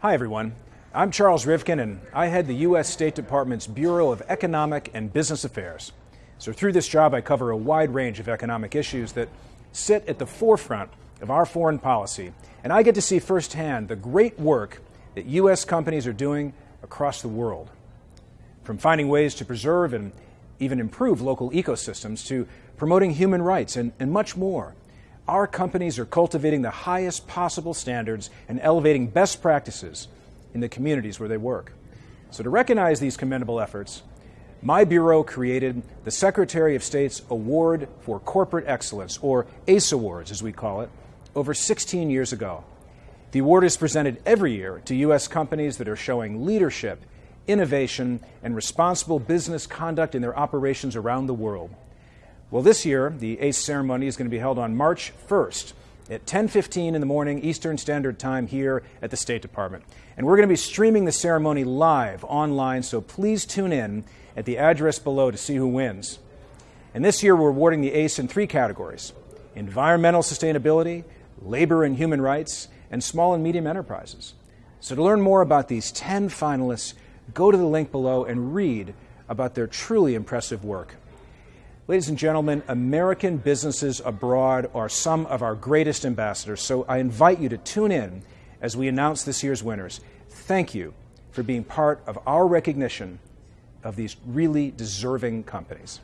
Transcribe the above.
Hi, everyone. I'm Charles Rivkin, and I head the U.S. State Department's Bureau of Economic and Business Affairs. So, through this job, I cover a wide range of economic issues that sit at the forefront of our foreign policy, and I get to see firsthand the great work that U.S. companies are doing across the world. From finding ways to preserve and even improve local ecosystems to promoting human rights and, and much more. Our companies are cultivating the highest possible standards and elevating best practices in the communities where they work. So, to recognize these commendable efforts, my Bureau created the Secretary of State's Award for Corporate Excellence, or ACE Awards as we call it, over 16 years ago. The award is presented every year to U.S. companies that are showing leadership, innovation, and responsible business conduct in their operations around the world. Well, this year, the ACE ceremony is going to be held on March 1st at 10:15 in the morning Eastern Standard Time here at the State Department. And we're going to be streaming the ceremony live online, so please tune in at the address below to see who wins. And this year we're awarding the ACE in three categories: environmental sustainability, labor and human rights, and small and medium enterprises. So to learn more about these 10 finalists, go to the link below and read about their truly impressive work. Ladies and gentlemen, American businesses abroad are some of our greatest ambassadors, so I invite you to tune in as we announce this year's winners. Thank you for being part of our recognition of these really deserving companies.